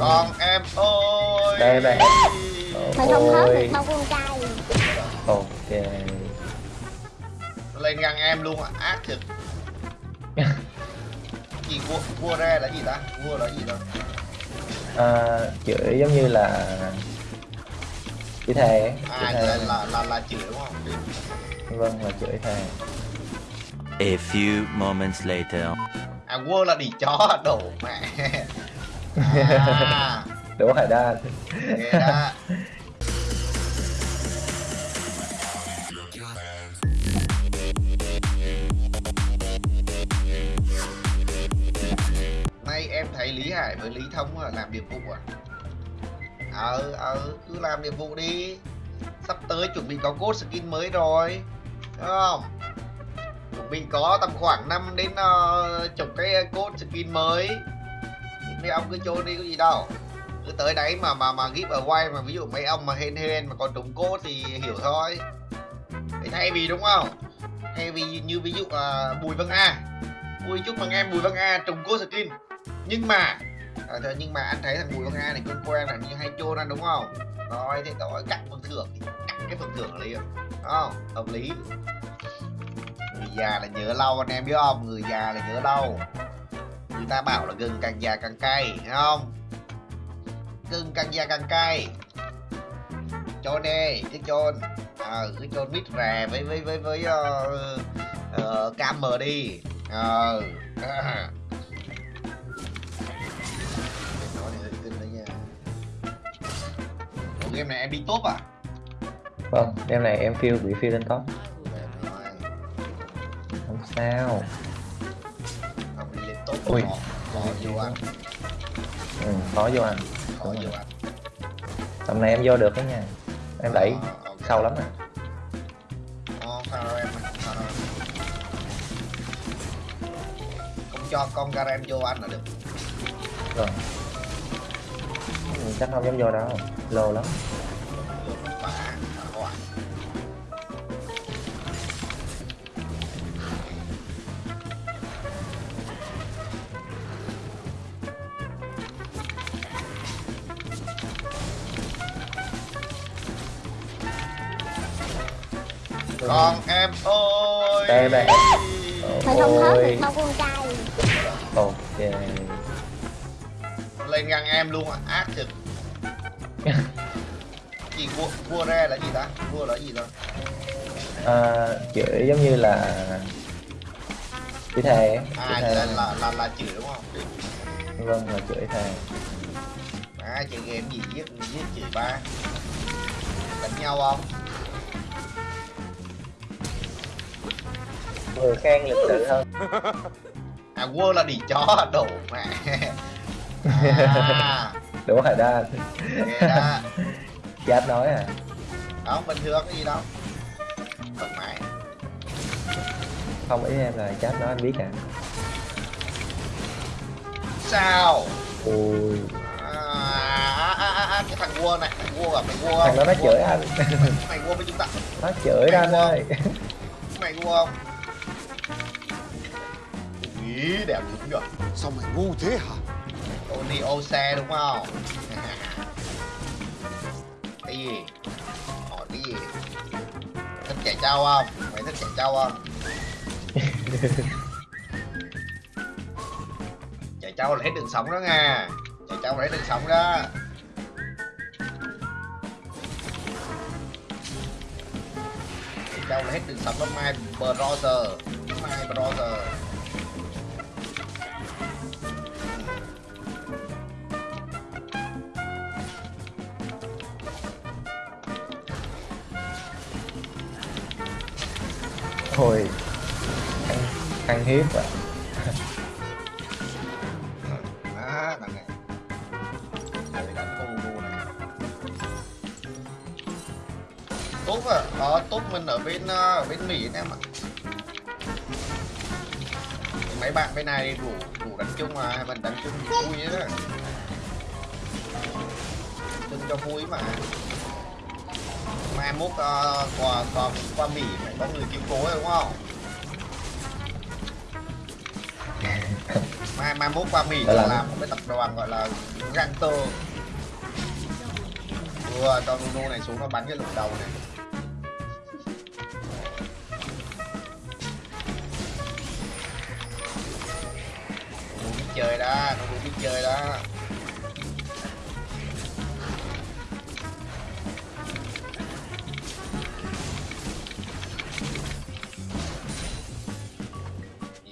con em ơi. Đây đây. Mày không hớt được bao con trai ok. Lên ngang em luôn à ác thực gì vua vua ra là gì ta? Vua là gì đó à, chửi giống như là chửi thề à thề. là là là, là chửi đúng không? Vâng là chửi thề. A few moments later. à vua là đi chó đổ mẹ à. Đỗ hải đan thế đó. Nay em thấy lý hải với lý thông là làm nhiệm vụ à? Ờ ờ cứ làm nhiệm vụ đi. Sắp tới chuẩn bị có code skin mới rồi đúng không? Chuẩn bị có tầm khoảng 5 đến uh, chục cái code skin mới mấy ông cứ chôn đi có gì đâu. Cứ tới đấy mà mà mà ghim ở quay mà ví dụ mấy ông mà hên hên mà còn trúng cốt thì hiểu thôi. Thế thay vì đúng không? Thay vì như ví dụ à, bùi Văn a. Ui chúc mừng em bùi Văn a trùng cốt skin. Nhưng mà à, thôi, nhưng mà anh thấy thằng bùi Văn a này quen quen là như hay chôn anh đúng không? Rồi thế tội cắt phần thưởng cắt cái phần thưởng liền. Đúng không? Hợp lý. Người già là nhớ lâu anh em biết không? Người già là nhớ lâu người ta bảo là gừng càng già càng cay thấy không? Gừng càng già càng cay. Chôn đi cứ chôn. Ờ cứ chôn mít rè với với với với uh, uh, cam mờ đi. Ờ. Ủa, game này em đi top à? Vâng đêm này em phiêu bị phiêu lên top. Không sao Ui. bò bỏ vô ăn. Ừ, khó vô ăn khó vô ăn tầm này em vô được đó nha. Em đẩy à, okay. sâu lắm nè Ờ, sao em ơi, không cho con Garen vô ăn là được rồi. Chắc không dám vô đâu. Lô lắm. Con em ơi. Đây, đây. Mày không hớt được bao con trai. Ok. Lên ngang em luôn à. Ác thực gì vua vua ra là gì ta? Vua là gì đó à, chửi giống như là chửi thề à thề là là là, là chửi đúng không? Vâng là chửi thề. À chơi game gì giết giết chửi ba? Đánh nhau không người khen lịch sự hơn. À vua là đi chó đổ mẹ. À. Đỗ hải đan. Thế đó. Chat nói à. Không bình thường cái gì đâu thoải mái không ý em là chat nói anh biết à. Sao? Ui à, à, à, à, à, cái thằng vua này thằng vua à mày vua thằng đó nó chửi anh. Mày vua với chúng ta. Nó chửi đó anh ơi. Mày vua không ý đẹp đúng rồi sao mày ngu thế hả? Tony ô xe đúng không? Cái gì? Hỏi cái gì? Thích chạy trâu không? Mày thích chạy trâu không? Chạy trâu là hết đường sống đó nha. Chạy trâu là hết đường sống đó. Chạy trâu là hết đường sống đó my brother. My brother thôi. Ăn, ăn hiếp à Đó, này đánh này Tốt à, đó, tốt mình ở bên ở bên Mỹ anh em ạ. Mấy bạn bên này đủ đủ đánh chung mà, mình đánh chung vui đó Chung cho vui mà. Mai mốt uh, qua, qua, qua Mỹ phải có người cứu cố đúng không? mai mai mốt qua mỹ là làm. làm một cái tập đoàn gọi là gangster vừa cho Nuno này xuống nó bắn cái lục đầu này Nuno biết chơi đó Nuno biết chơi đó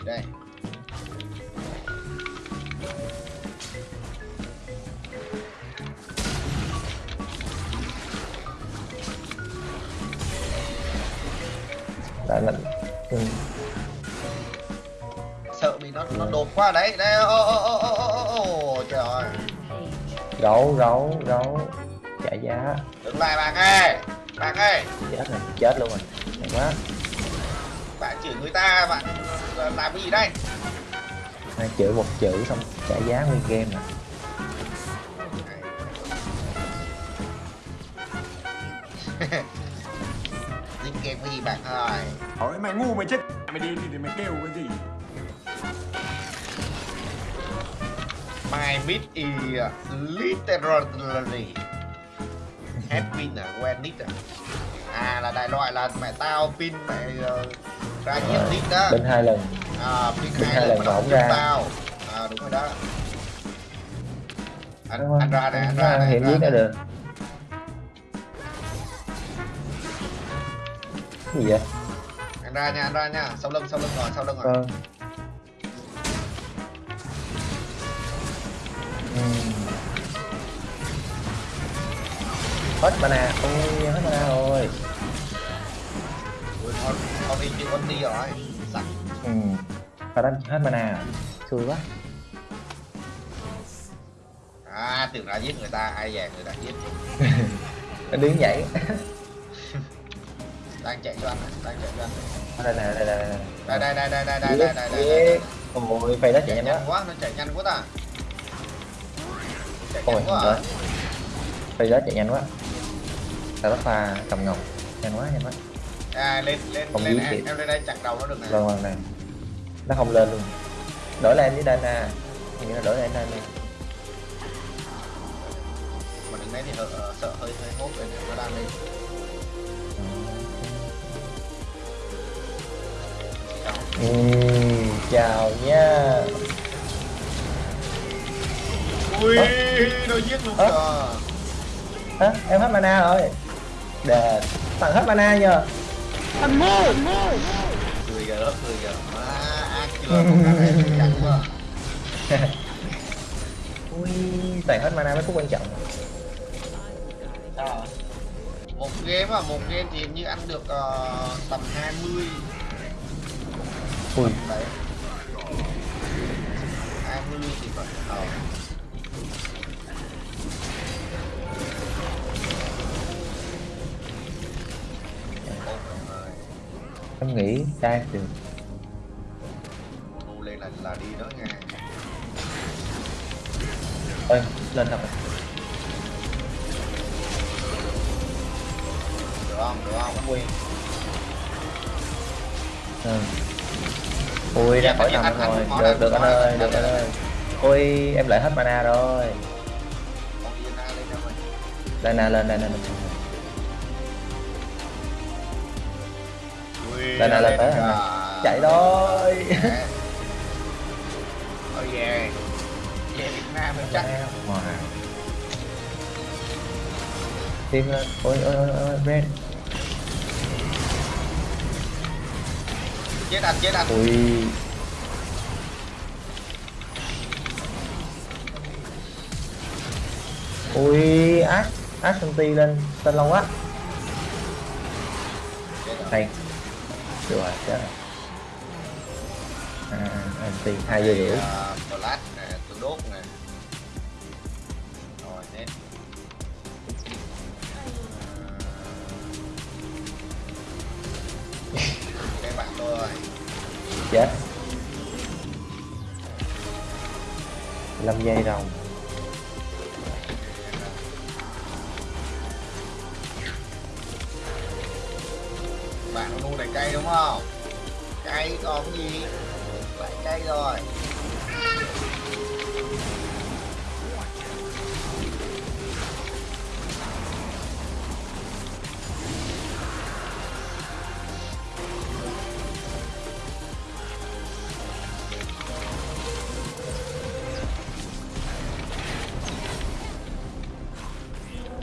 đây. Đã là ừ. sợ bị nó nó đột qua đấy. Đây ô ô ô ô ô ô trời ơi. Gấu gấu gấu trả giá. Đứng lại bạn ơi. Bạn ơi. Chết rồi chết luôn rồi. Hay quá chửi người ta bạn. Làm cái gì đây? Hai chữ một chữ xong trả giá nguyên game à dính game cái gì bạn ơi? Hỏi mày ngu mày chết. Mày đi thì mày kêu cái gì? My meat is literally Hết pin à, quen nít à? À là đại loại là mẹ tao pin mẹ ờ, ra giết nít đó. Bên hai lần. À bên hai lần mà ổng ra. tao. À đúng rồi đó. Anh, Đúng anh ra nè, anh ra nè, hiện anh giết nè. được. Cái gì vậy? Anh ra nha, anh ra nha. Sau lưng, sau lưng rồi, sau lưng rồi. Vâng. Ừm. hết mana. Ôi hết mana rồi con, con đi con đi rồi. Sẵn ừ. Phải đánh hết mana à? xui quá. À, tưởng ra giết người ta, ai dè người ta giết. Nó đứng dậy. Đang chạy cho anh, này, đang chạy cho anh. Đây nè đây đây đây. Đây, đây, đây, đây, đây, đây, đây, đây, ôi phay đó chạy nhanh quá quá, nó chạy nhanh quá ta. Chạy ôi nhanh quá à? phay đó chạy nhanh quá. Tao bắt pha cầm ngọc. Nhanh quá nhanh quá À, lên, lên, Không lên, em, em lên đây chặt đầu nó được nè. Vâng vâng này nó không lên luôn. Đổi lên với Dana. Như là đổi lên Dana. Mà đứng đấy thì sợ, sợ hơi hơi hốt rồi nó đang lên. Ừm, chào nha. Ui, nó giết luôn Ơ? kìa. Hả? em hết mana rồi. Đè tặng hết mana nhờ Cười kìa, lớp cười kìa Má, ác chưa, con cá này chắc quá. Ui tặng hết mana mới phút quan trọng. Một game à, một game thì hình như ăn được ờ, tầm 20 ui. Đấy. 20 thì phải em nghĩ đang được thu lên là là đi đó nha. Ơi lên thật được không? Được không? Ui ừ. ui ra khỏi anh- rồi. được được anh- ơi được anh ơi. Ui em lại hết mana rồi. Lên Dana lên Dana lên Đây này, lên tới chạy thôi Đấy. oh yeah về Việt Nam mình chắc Wow. Tim lên. Ôi ôi ôi ôi Red. chết anh chết anh Ui. Ui Ash Ash Shanti lên tên lâu quá. chết rồi chết rồi. À, anh tiền hai giờ rưỡi. À, flash nè tôi đốt nè rồi hết cái bạn tôi rồi Chết. 5 giây rồng. cay đúng không? Cay còn gì? Phải cay rồi.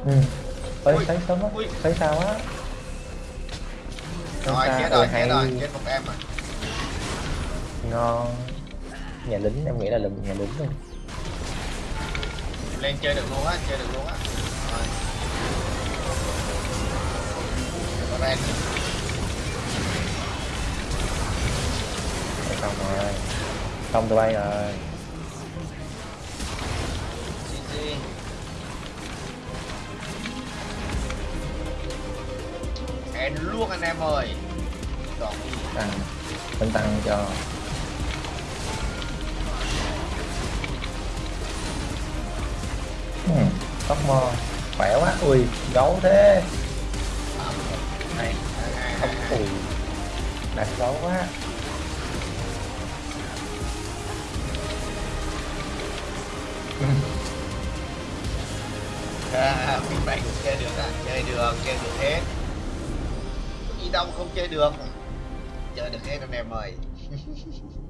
Ừ. Ôi, thấy sớm á, thấy sao á? Thấy rồi chết Ừ, rồi hay. chết rồi chết một em rồi ngon. Nhà lính em nghĩ là lùm nhà lính luôn. Lên chơi được luôn á chơi được luôn á. Rồi. Xong rồi. Xong tụi bay rồi hẹn luôn anh em ơi. Còn gì tăng mình tăng cho. Ừ, tóc mò. Khỏe quá. Ui gấu thế. Này hai. ui đặt gấu quá. À, mình cũng chơi được à? Chơi được chơi được hết gì đâu không chơi được. Chơi được hết anh em ơi.